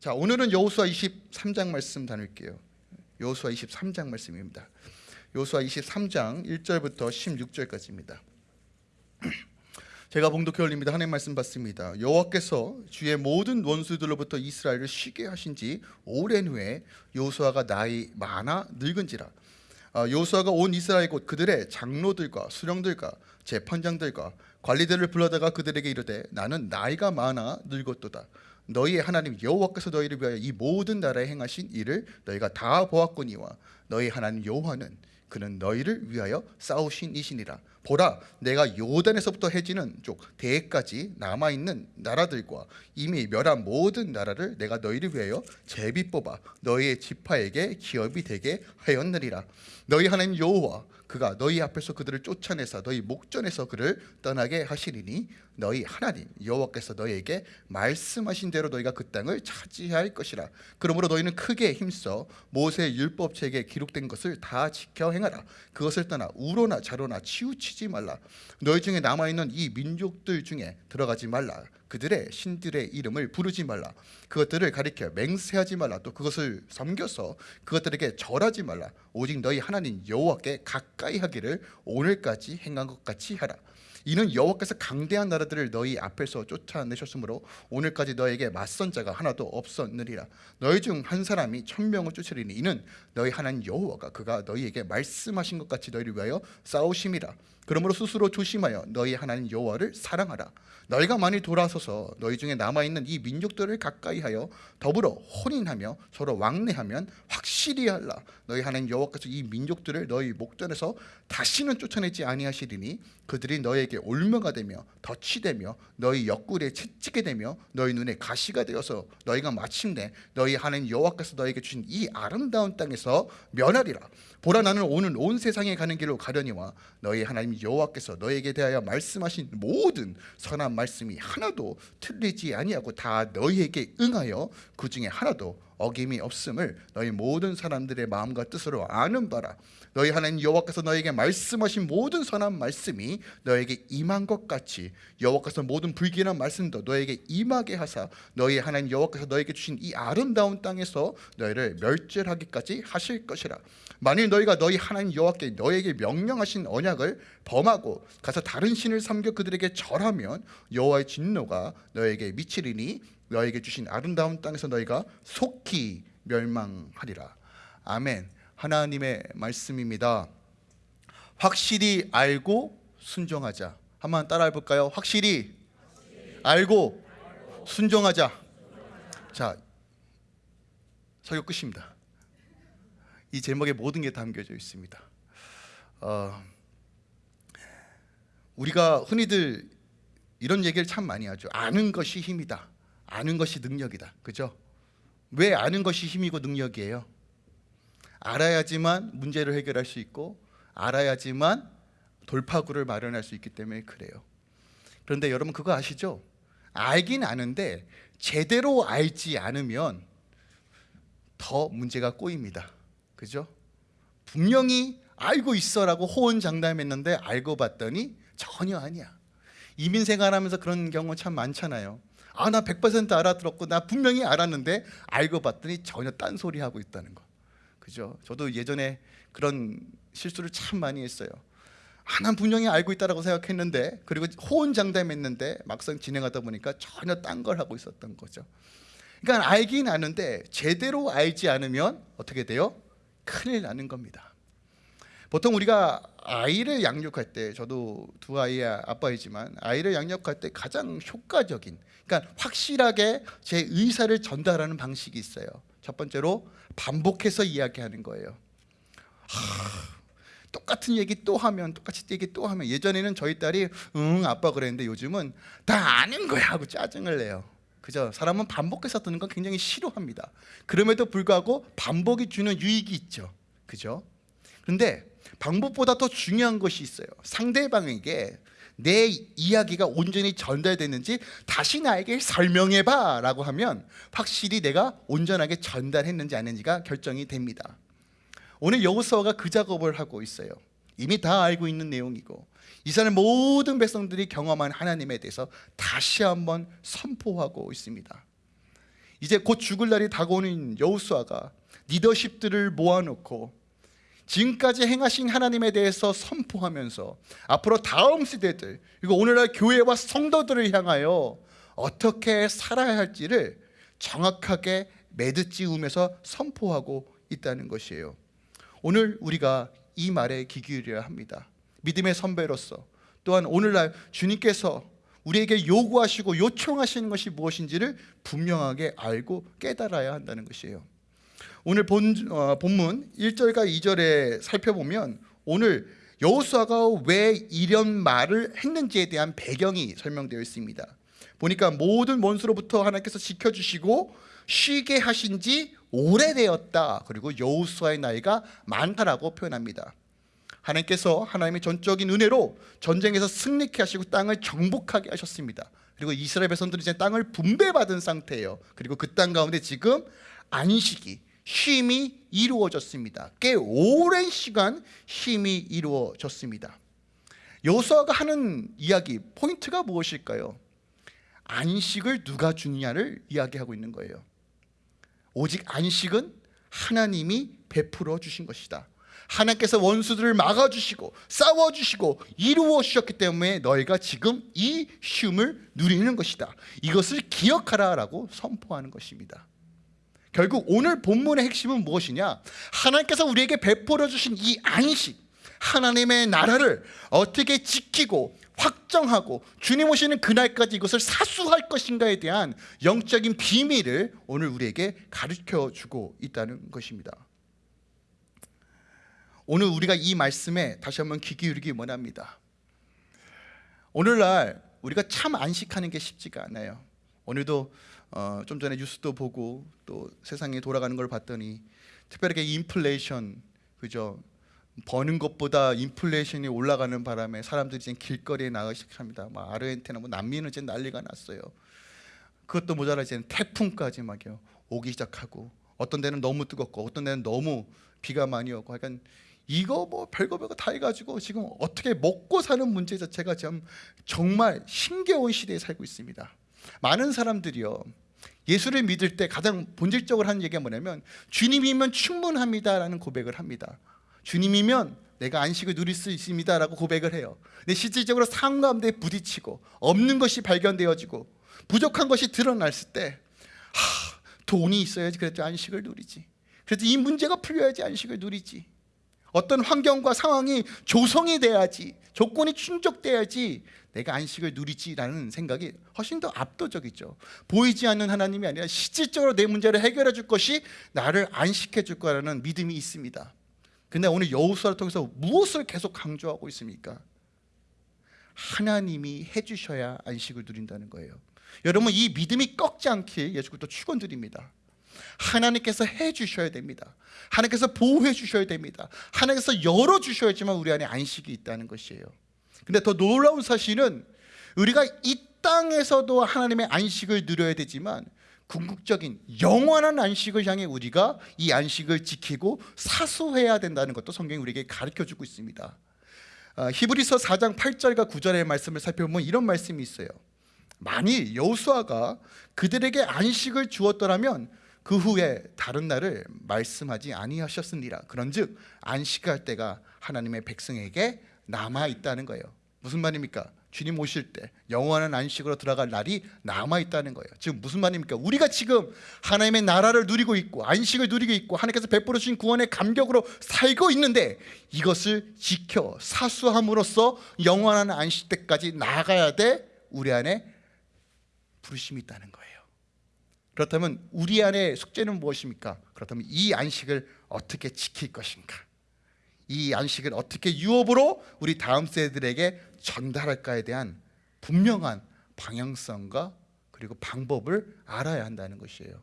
자, 오늘은 여호수아 23장 말씀 다룰게요. 여호수아 23장 말씀입니다. 여호수아 23장 1절부터 16절까지입니다. 제가 봉독해 올립니다. 하나님 말씀 받습니다. 여호와께서 주의 모든 원수들로부터 이스라엘을 쉬게 하신 지 오랜 후에 여호수아가 나이 많아 늙은지라 아, 여호수아가 온 이스라엘 곧 그들의 장로들과 수령들과 재판장들과 관리들을 불러다가 그들에게 이르되 나는 나이가 많아 늙었도다 너희의 하나님 여호와께서 너희를 위하여 이 모든 나라에 행하신 일을 너희가 다 보았거니와 너희 하나님 여호와는 그는 너희를 위하여 싸우신 이시니라. 보라 내가 요단에서부터 해지는 쪽 대까지 남아있는 나라들과 이미 멸한 모든 나라를 내가 너희를 위하여 제비 뽑아 너희의 지파에게 기업이 되게 하였느니라. 너희 하나님 여호와 그가 너희 앞에서 그들을 쫓아내사 너희 목전에서 그를 떠나게 하시리니 너희 하나님 여호와께서 너희에게 말씀하신 대로 너희가 그 땅을 차지할 것이라. 그러므로 너희는 크게 힘써 모세의 율법책에 기록된 것을 다 지켜 행하라. 그것을 떠나 우로나 자로나 치우치지 말라. 너희 중에 남아있는 이 민족들 중에 들어가지 말라 그들의 신들의 이름을 부르지 말라. 그것들을 가리켜 맹세하지 말라. 또 그것을 섬겨서 그것들에게 절하지 말라. 오직 너희 하나님 여호와께 가까이 하기를 오늘까지 행한 것 같이 하라. 이는 여호와께서 강대한 나라들을 너희 앞에서 쫓아내셨으므로 오늘까지 너에게 맞선 자가 하나도 없었느니라. 너희 중 한 사람이 천명을 쫓으리니 이는 너희 하나님 여호와가 그가 너희에게 말씀하신 것 같이 너희를 위하여 싸우심이라 그러므로 스스로 조심하여 너희 하나님 여호와를 사랑하라. 너희가 많이 돌아서서 너희 중에 남아있는 이 민족들을 가까이 하여 더불어 혼인하며 서로 왕래하면 확실히 할라. 너희 하나님 여호와께서 이 민족들을 너희 목전에서 다시는 쫓아내지 아니하시리니 그들이 너에게 올며가 되며 덫이 되며 너희 옆구리에 채찍게 되며 너희 눈에 가시가 되어서 너희가 마침내 너희 하나님 여호와께서 너에게 주신 이 아름다운 땅에서 면하리라. 보라 나는 오늘 온 세상에 가는 길로 가려니와 너희 하나님 여호와께서 너에게 대하여 말씀하신 모든 선한 말씀이 하나도 틀리지 아니하고 다 너희에게 응하여 그 중에 하나도 어김이 없음을 너희 모든 사람들의 마음과 뜻으로 아는 바라. 너희 하나님 여호와께서 너에게 말씀하신 모든 선한 말씀이 너에게 임한 것 같이 여호와께서 모든 불길한 말씀도 너에게 임하게 하사 너희 하나님 여호와께서 너에게 주신 이 아름다운 땅에서 너희를 멸절하기까지 하실 것이라 만일 너희가 너희 하나님 여호와께 너에게 명령하신 언약을 범하고 가서 다른 신을 섬겨 그들에게 절하면 여호와의 진노가 너에게 미치리니 너에게 주신 아름다운 땅에서 너희가 속히 멸망하리라. 아멘. 하나님의 말씀입니다. 확실히 알고 순종하자. 한번 따라 해 볼까요? 확실히 알고 순종하자. 자 설교 끝입니다 이 제목에 모든 게 담겨져 있습니다 어, 우리가 흔히들 이런 얘기를 참 많이 하죠 아는 것이 힘이다 아는 것이 능력이다. 그죠? 왜 아는 것이 힘이고 능력이에요? 알아야지만 문제를 해결할 수 있고 알아야지만 돌파구를 마련할 수 있기 때문에 그래요. 그런데 여러분 그거 아시죠? 알긴 아는데 제대로 알지 않으면 더 문제가 꼬입니다. 그죠? 분명히 알고 있어라고 호언장담했는데 알고 봤더니 전혀 아니야. 이민 생활하면서 그런 경우 참 많잖아요. 아 나 100% 알아들었고 나 분명히 알았는데 알고 봤더니 전혀 딴소리 하고 있다는 거 그죠? 저도 예전에 그런 실수를 참 많이 했어요 아, 난 분명히 알고 있다고 생각했는데 그리고 호언장담했는데 막상 진행하다 보니까 전혀 딴 걸 하고 있었던 거죠 그러니까 알긴 아는데 제대로 알지 않으면 어떻게 돼요? 큰일 나는 겁니다. 보통 우리가 아이를 양육할 때 저도 두 아이의 아빠이지만 아이를 양육할 때 가장 효과적인 그러니까 확실하게 제 의사를 전달하는 방식이 있어요. 첫 번째로 반복해서 이야기하는 거예요. 하, 똑같은 얘기 또 하면 똑같이 얘기 또 하면 예전에는 저희 딸이 응 아빠 그랬는데 요즘은 다 아는 거야 하고 짜증을 내요 그죠? 사람은 반복해서 듣는 건 굉장히 싫어합니다. 그럼에도 불구하고 반복이 주는 유익이 있죠. 그죠? 그런데 방법보다 더 중요한 것이 있어요. 상대방에게 내 이야기가 온전히 전달됐는지 다시 나에게 설명해봐 라고 하면 확실히 내가 온전하게 전달했는지 아닌지가 결정이 됩니다. 오늘 여호수아가 그 작업을 하고 있어요. 이미 다 알고 있는 내용이고 이스라엘 모든 백성들이 경험한 하나님에 대해서 다시 한번 선포하고 있습니다 이제 곧 죽을 날이 다가오는 여호수아가 리더십들을 모아놓고 지금까지 행하신 하나님에 대해서 선포하면서 앞으로 다음 세대들 그리고 오늘날 교회와 성도들을 향하여 어떻게 살아야 할지를 정확하게 매듭지으면서 선포하고 있다는 것이에요. 오늘 우리가 이 말에 귀 기울여야 합니다. 믿음의 선배로서 또한 오늘날 주님께서 우리에게 요구하시고 요청하시는 것이 무엇인지를 분명하게 알고 깨달아야 한다는 것이에요. 오늘 본, 어, 본문 1절과 2절에 살펴보면 오늘 여호수아가 왜 이런 말을 했는지에 대한 배경이 설명되어 있습니다. 보니까 모든 원수로부터 하나님께서 지켜주시고 쉬게 하신 지 오래되었다. 그리고 여호수아의 나이가 많다라고 표현합니다. 하나님께서 하나님의 전적인 은혜로 전쟁에서 승리케 하시고 땅을 정복하게 하셨습니다. 그리고 이스라엘 백성들이 이제 땅을 분배받은 상태예요. 그리고 그 땅 가운데 지금 안식이 쉼이 이루어졌습니다. 꽤 오랜 시간 쉼이 이루어졌습니다. 여호수아가 하는 이야기 포인트가 무엇일까요? 안식을 누가 주느냐를 이야기하고 있는 거예요. 오직 안식은 하나님이 베풀어 주신 것이다. 하나님께서 원수들을 막아주시고 싸워주시고 이루어 주셨기 때문에 너희가 지금 이 쉼을 누리는 것이다. 이것을 기억하라 라고 선포하는 것입니다. 결국 오늘 본문의 핵심은 무엇이냐? 하나님께서 우리에게 베풀어 주신 이 안식, 하나님의 나라를 어떻게 지키고 확정하고 주님 오시는 그날까지 이것을 사수할 것인가에 대한 영적인 비밀을 오늘 우리에게 가르쳐 주고 있다는 것입니다. 오늘 우리가 이 말씀에 다시 한번 귀 기울이기 원합니다. 오늘날 우리가 참 안식하는 게 쉽지가 않아요. 오늘도 어, 좀 전에 뉴스도 보고 또 세상에 돌아가는 걸 봤더니 특별하게 인플레이션 그죠 버는 것보다 인플레이션이 올라가는 바람에 사람들이 이제 길거리에 나가기 시작합니다. 막 아르헨티나 뭐 남미는 이제 난리가 났어요. 그것도 모자라 이제 태풍까지 막요 오기 시작하고 어떤 데는 너무 뜨겁고 어떤 데는 너무 비가 많이 오고 약간 이거 뭐 별거 별거 다 해가지고 지금 어떻게 먹고 사는 문제 자체가 참 정말 힘겨운 시대에 살고 있습니다. 많은 사람들이요 예수를 믿을 때 가장 본질적으로 하는 얘기가 뭐냐면 주님이면 충분합니다라는 고백을 합니다. 주님이면 내가 안식을 누릴 수 있습니다라고 고백을 해요. 근데 실질적으로 삶 가운데 부딪히고 없는 것이 발견되어지고 부족한 것이 드러났을 때 하, 돈이 있어야지 그래도 안식을 누리지. 그래도 이 문제가 풀려야지 안식을 누리지. 어떤 환경과 상황이 조성이 돼야지 조건이 충족돼야지 내가 안식을 누리지라는 생각이 훨씬 더 압도적이죠. 보이지 않는 하나님이 아니라 실질적으로 내 문제를 해결해 줄 것이 나를 안식해 줄 거라는 믿음이 있습니다. 근데 오늘 여호수아를 통해서 무엇을 계속 강조하고 있습니까? 하나님이 해주셔야 안식을 누린다는 거예요. 여러분 이 믿음이 꺾지 않길 예수부터 축원드립니다 하나님께서 해주셔야 됩니다. 하나님께서 보호해 주셔야 됩니다. 하나님께서 열어주셔야지만 우리 안에 안식이 있다는 것이에요. 근데 더 놀라운 사실은 우리가 이 땅에서도 하나님의 안식을 누려야 되지만 궁극적인 영원한 안식을 향해 우리가 이 안식을 지키고 사수해야 된다는 것도 성경이 우리에게 가르쳐주고 있습니다. 아, 히브리서 4장 8절과 9절의 말씀을 살펴보면 이런 말씀이 있어요. 만일 여호수아가 그들에게 안식을 주었더라면 그 후에 다른 날을 말씀하지 아니하셨으니라 그런즉 안식할 때가 하나님의 백성에게 남아 있다는 거예요 무슨 말입니까? 주님 오실 때 영원한 안식으로 들어갈 날이 남아 있다는 거예요. 지금 무슨 말입니까? 우리가 지금 하나님의 나라를 누리고 있고 안식을 누리고 있고 하나님께서 베풀어 주신 구원의 감격으로 살고 있는데 이것을 지켜 사수함으로써 영원한 안식 때까지 나가야 돼 우리 안에 부르심이 있다는 거예요. 그렇다면 우리 안에 숙제는 무엇입니까? 그렇다면 이 안식을 어떻게 지킬 것인가? 이 안식을 어떻게 유업으로 우리 다음 세대들에게 전달할까에 대한 분명한 방향성과 그리고 방법을 알아야 한다는 것이에요.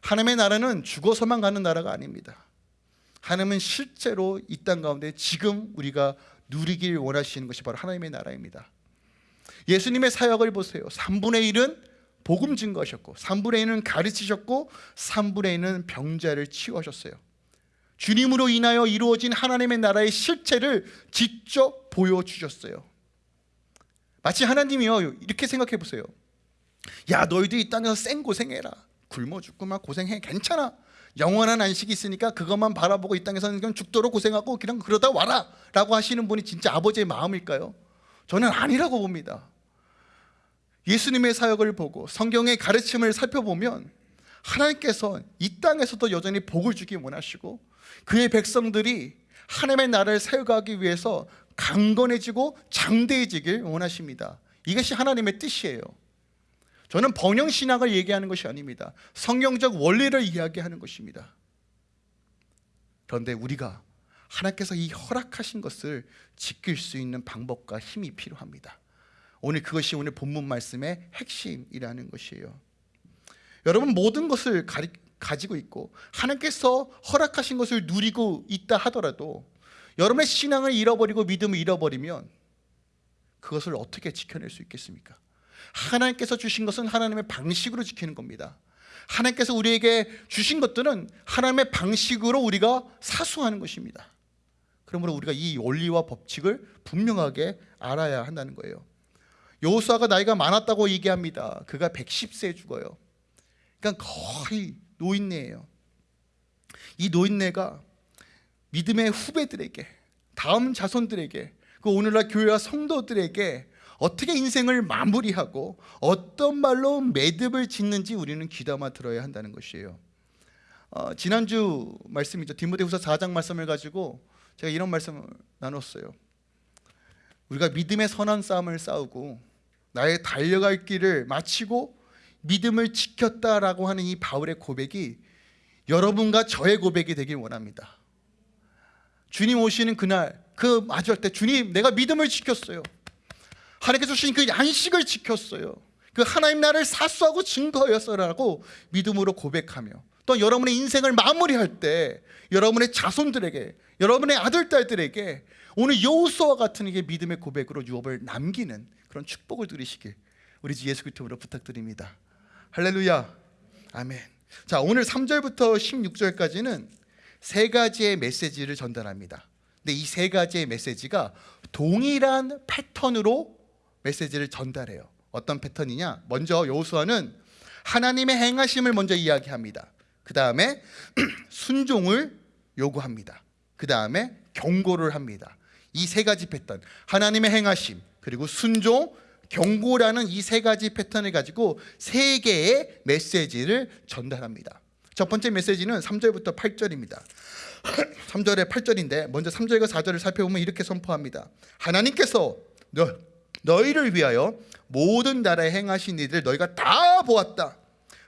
하나님의 나라는 죽어서만 가는 나라가 아닙니다. 하나님은 실제로 이 땅 가운데 지금 우리가 누리길 원하시는 것이 바로 하나님의 나라입니다. 예수님의 사역을 보세요. 3분의 1은 복음 증거하셨고 3분의 1은 가르치셨고 3분의 1은 병자를 치유하셨어요. 주님으로 인하여 이루어진 하나님의 나라의 실체를 직접 보여주셨어요. 마치 하나님이요 이렇게 생각해 보세요. 야 너희도 이 땅에서 생 고생해라. 굶어 죽고만 고생해. 괜찮아. 영원한 안식이 있으니까 그것만 바라보고 이 땅에서는 그냥 죽도록 고생하고 그냥 그러다 와라. 라고 하시는 분이 진짜 아버지의 마음일까요? 저는 아니라고 봅니다 예수님의 사역을 보고 성경의 가르침을 살펴보면 하나님께서 이 땅에서도 여전히 복을 주기 원하시고 그의 백성들이 하나님의 나라를 세워가기 위해서 강건해지고 장대해지길 원하십니다. 이것이 하나님의 뜻이에요. 저는 번영신학을 얘기하는 것이 아닙니다. 성경적 원리를 이야기하는 것입니다. 그런데 우리가 하나님께서 이 허락하신 것을 지킬 수 있는 방법과 힘이 필요합니다 오늘 그것이 오늘 본문 말씀의 핵심이라는 것이에요. 여러분 모든 것을 가리, 가지고 있고 하나님께서 허락하신 것을 누리고 있다 하더라도 여러분의 신앙을 잃어버리고 믿음을 잃어버리면 그것을 어떻게 지켜낼 수 있겠습니까? 하나님께서 주신 것은 하나님의 방식으로 지키는 겁니다. 하나님께서 우리에게 주신 것들은 하나님의 방식으로 우리가 사수하는 것입니다. 그러므로 우리가 이 원리와 법칙을 분명하게 알아야 한다는 거예요 여호수아가 나이가 많았다고 얘기합니다. 그가 110세에 죽어요. 그러니까 거의 노인네예요. 이 노인네가 믿음의 후배들에게 다음 자손들에게 그 오늘날 교회와 성도들에게 어떻게 인생을 마무리하고 어떤 말로 매듭을 짓는지 우리는 귀담아 들어야 한다는 것이에요. 어, 지난주 말씀이죠. 디모데후서 4장 말씀을 가지고 제가 이런 말씀을 나눴어요. 우리가 믿음의 선한 싸움을 싸우고 나의 달려갈 길을 마치고 믿음을 지켰다라고 하는 이 바울의 고백이 여러분과 저의 고백이 되길 원합니다. 주님 오시는 그날 그 마주할 때 주님 내가 믿음을 지켰어요. 하나님께서 주신 그 안식을 지켰어요. 그 하나님 나를 사수하고 증거였어라고 믿음으로 고백하며 또 여러분의 인생을 마무리할 때 여러분의 자손들에게 여러분의 아들 딸들에게 오늘 여호수아와 같은 이게 믿음의 고백으로 유업을 남기는 그런 축복을 누리시길 우리 주 예수 그리스도로 부탁드립니다. 할렐루야. 아멘. 자 오늘 3절부터 16절까지는 세 가지의 메시지를 전달합니다. 근데 이 세 가지의 메시지가 동일한 패턴으로 메시지를 전달해요. 어떤 패턴이냐? 먼저 여호수아는 하나님의 행하심을 먼저 이야기합니다. 그 다음에 순종을 요구합니다. 그 다음에 경고를 합니다 이 세 가지 패턴. 하나님의 행하심 그리고 순종 경고라는 이 세 가지 패턴을 가지고 세 개의 메시지를 전달합니다. 첫 번째 메시지는 3절부터 8절입니다. 3절에 8절인데 먼저 3절과 4절을 살펴보면 이렇게 선포합니다. 하나님께서 너, 너희를 위하여 모든 나라에 행하신 일들 너희가 다 보았다.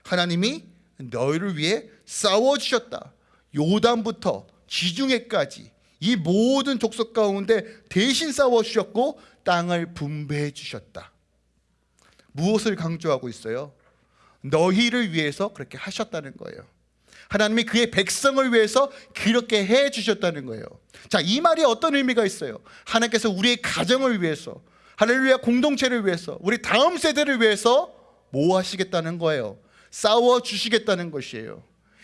하나님이 너희를 위해 싸워주셨다. 요단부터 지중해까지 이 모든 족속 가운데 대신 싸워주셨고 땅을 분배해 주셨다 무엇을 강조하고 있어요? 너희를 위해서 그렇게 하셨다는 거예요 하나님이 그의 백성을 위해서 그렇게 해 주셨다는 거예요 자, 이 말이 어떤 의미가 있어요? 하나님께서 우리의 가정을 위해서 할렐루야 공동체를 위해서 우리 다음 세대를 위해서 뭐 하시겠다는 거예요? 싸워 주시겠다는 것이에요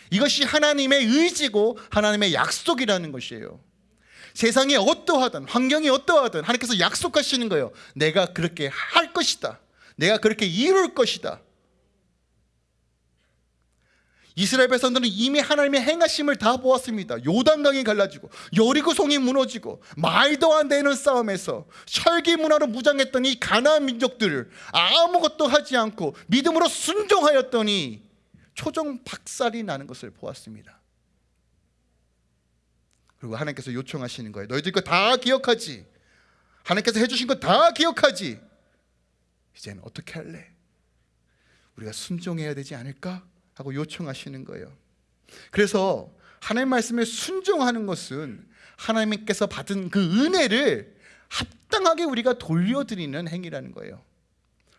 이것이 하나님의 의지고 하나님의 약속이라는 것이에요 세상이 어떠하든 환경이 어떠하든 하나님께서 약속하시는 거예요. 내가 그렇게 할 것이다. 내가 그렇게 이룰 것이다. 이스라엘 백성들은 이미 하나님의 행하심을 다 보았습니다. 요단강이 갈라지고 여리고성이 무너지고 말도 안 되는 싸움에서 철기 문화로 무장했던 이 가나안 민족들을 아무것도 하지 않고 믿음으로 순종하였더니 초종 박살이 나는 것을 보았습니다 그리고 하나님께서 요청하시는 거예요. 너희들 거다 기억하지? 하나님께서 해주신 거 다 기억하지? 이제는 어떻게 할래? 우리가 순종해야 되지 않을까? 하고 요청하시는 거예요. 그래서 하나님 말씀에 순종하는 것은 하나님께서 받은 그 은혜를 합당하게 우리가 돌려드리는 행위라는 거예요.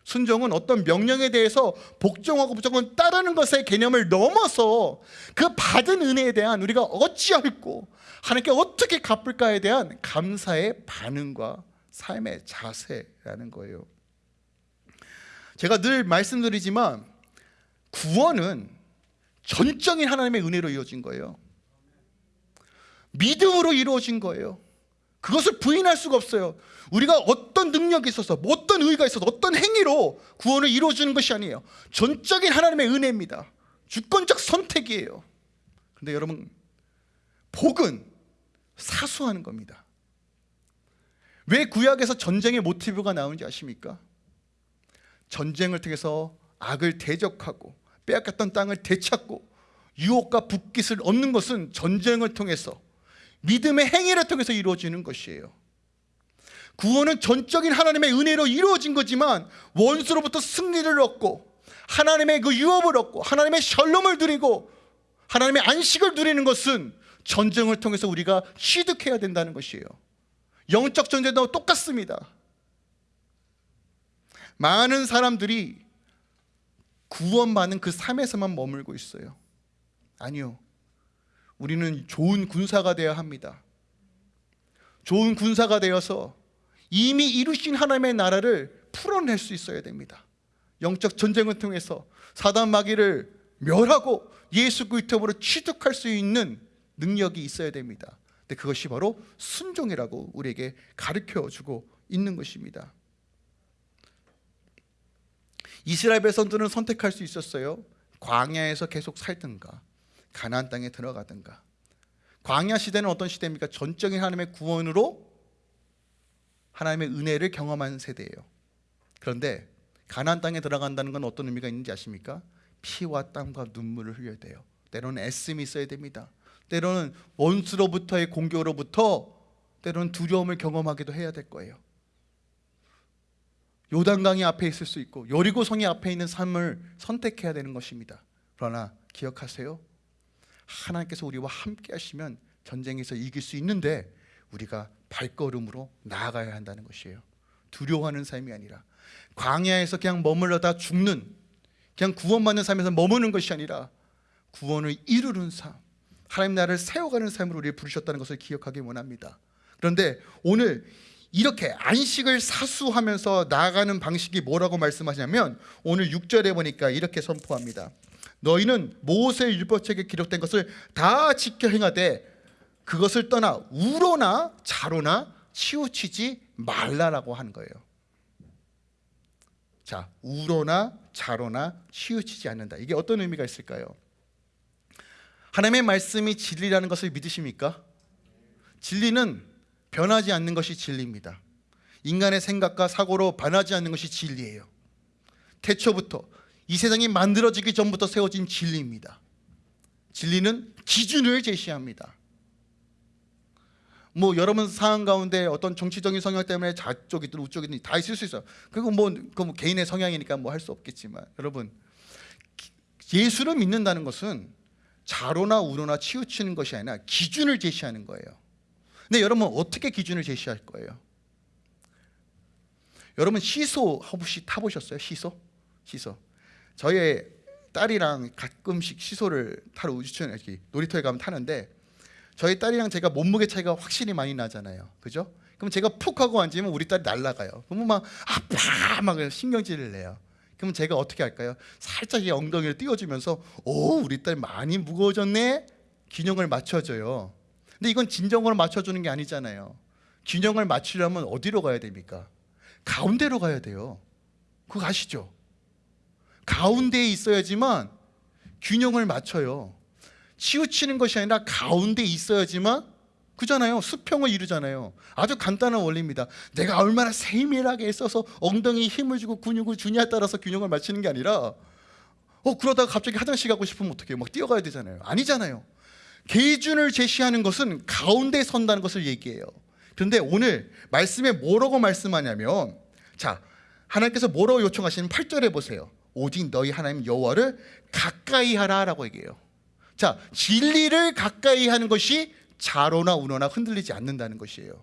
순종은 어떤 명령에 대해서 복종하고 무조건 따르는 것의 개념을 넘어서 그 받은 은혜에 대한 우리가 어찌할고 하나님께 어떻게 갚을까에 대한 감사의 반응과 삶의 자세라는 거예요 제가 늘 말씀드리지만 구원은 전적인 하나님의 은혜로 이루어진 거예요 믿음으로 이루어진 거예요 그것을 부인할 수가 없어요. 우리가 어떤 능력이 있어서 어떤 의가 있어서 어떤 행위로 구원을 이루어주는 것이 아니에요. 전적인 하나님의 은혜입니다. 주권적 선택이에요. 근데 여러분 복은 사수하는 겁니다. 왜 구약에서 전쟁의 모티브가 나오는지 아십니까? 전쟁을 통해서 악을 대적하고 빼앗겼던 땅을 되찾고 유혹과 북깃을 얻는 것은 전쟁을 통해서 믿음의 행위를 통해서 이루어지는 것이에요. 구원은 전적인 하나님의 은혜로 이루어진 거지만 원수로부터 승리를 얻고 하나님의 그 유업을 얻고 하나님의 샬롬을 누리고 하나님의 안식을 누리는 것은 전쟁을 통해서 우리가 취득해야 된다는 것이에요. 영적 전쟁도 똑같습니다. 많은 사람들이 구원받는 그 삶에서만 머물고 있어요. 아니요. 우리는 좋은 군사가 되어야 합니다. 좋은 군사가 되어서 이미 이루신 하나님의 나라를 풀어낼 수 있어야 됩니다. 영적 전쟁을 통해서 사단 마귀를 멸하고 예수 그리스도로 취득할 수 있는 능력이 있어야 됩니다. 근데 그것이 바로 순종이라고 우리에게 가르쳐 주고 있는 것입니다. 이스라엘 백성들은 선택할 수 있었어요. 광야에서 계속 살든가 가나안 땅에 들어가든가. 광야 시대는 어떤 시대입니까? 전적인 하나님의 구원으로 하나님의 은혜를 경험한 세대예요. 그런데 가나안 땅에 들어간다는 건 어떤 의미가 있는지 아십니까? 피와 땀과 눈물을 흘려야 돼요. 때로는 애씀이 있어야 됩니다. 때로는 원수로부터의 공격으로부터 때로는 두려움을 경험하기도 해야 될 거예요. 요단강이 앞에 있을 수 있고 여리고성이 앞에 있는 삶을 선택해야 되는 것입니다. 그러나 기억하세요. 하나님께서 우리와 함께 하시면 전쟁에서 이길 수 있는데 우리가 발걸음으로 나아가야 한다는 것이에요. 두려워하는 삶이 아니라 광야에서 그냥 머물러다 죽는 그냥 구원받는 삶에서 머무는 것이 아니라 구원을 이루는 삶 하나님 나라를 세워가는 삶으로 우리를 부르셨다는 것을 기억하기 원합니다. 그런데 오늘 이렇게 안식을 사수하면서 나아가는 방식이 뭐라고 말씀하시냐면 오늘 6절에 보니까 이렇게 선포합니다. 너희는 모세 율법책에 기록된 것을 다 지켜 행하되 그것을 떠나 우로나 자로나 치우치지 말라라고 한 거예요. 자, 우로나 자로나 치우치지 않는다. 이게 어떤 의미가 있을까요? 하나님의 말씀이 진리라는 것을 믿으십니까? 진리는 변하지 않는 것이 진리입니다. 인간의 생각과 사고로 변하지 않는 것이 진리예요. 태초부터 이 세상이 만들어지기 전부터 세워진 진리입니다. 진리는 기준을 제시합니다. 뭐 여러분 상황 가운데 어떤 정치적인 성향 때문에 좌쪽이든 우쪽이든 다 있을 수 있어요. 그리고 뭐, 뭐 개인의 성향이니까 뭐 할 수 없겠지만 여러분 예수를 믿는다는 것은 자로나 우로나 치우치는 것이 아니라 기준을 제시하는 거예요. 근데 여러분 어떻게 기준을 제시할 거예요? 여러분 시소 혹시 타보셨어요? 시소? 시소. 저희 딸이랑 가끔씩 시소를 타러 우주천 놀이터에 가면 타는데 저희 딸이랑 제가 몸무게 차이가 확실히 많이 나잖아요. 그죠? 그럼 제가 푹 하고 앉으면 우리 딸이 날아가요. 그러면 막 아파 막 신경질을 내요. 그럼 제가 어떻게 할까요? 살짝 이 엉덩이를 띄워주면서 오 우리 딸 많이 무거워졌네 균형을 맞춰줘요. 근데 이건 진정으로 맞춰주는 게 아니잖아요. 균형을 맞추려면 어디로 가야 됩니까? 가운데로 가야 돼요. 그거 아시죠? 가운데에 있어야지만 균형을 맞춰요. 치우치는 것이 아니라 가운데 있어야지만 그잖아요. 수평을 이루잖아요. 아주 간단한 원리입니다. 내가 얼마나 세밀하게 써서 엉덩이 힘을 주고 근육을 주냐에 따라서 균형을 맞추는 게 아니라 어 그러다가 갑자기 화장실 가고 싶으면 어떻게 막 뛰어가야 되잖아요. 아니잖아요. 기준을 제시하는 것은 가운데 선다는 것을 얘기해요. 그런데 오늘 말씀에 뭐라고 말씀하냐면 자 하나님께서 뭐라고 요청하시는 8절에 보세요. 오직 너희 하나님 여호와를 가까이 하라라고 얘기해요. 자 진리를 가까이 하는 것이 자로나 운어나 흔들리지 않는다는 것이에요.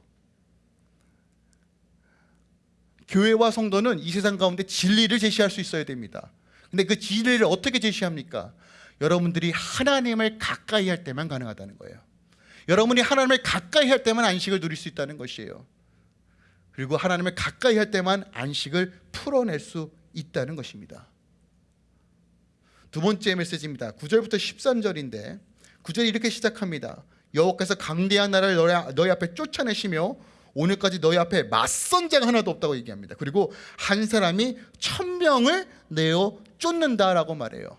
교회와 성도는 이 세상 가운데 진리를 제시할 수 있어야 됩니다. 근데 그 진리를 어떻게 제시합니까? 여러분들이 하나님을 가까이 할 때만 가능하다는 거예요. 여러분이 하나님을 가까이 할 때만 안식을 누릴 수 있다는 것이에요. 그리고 하나님을 가까이 할 때만 안식을 풀어낼 수 있다는 것입니다. 두 번째 메시지입니다. 9절부터 13절인데 9절이 이렇게 시작합니다. 여호와께서 강대한 나라를 너희, 너희 앞에 쫓아내시며 오늘까지 너희 앞에 맞선 자가 하나도 없다고 얘기합니다. 그리고 한 사람이 천명을 내어 쫓는다라고 말해요.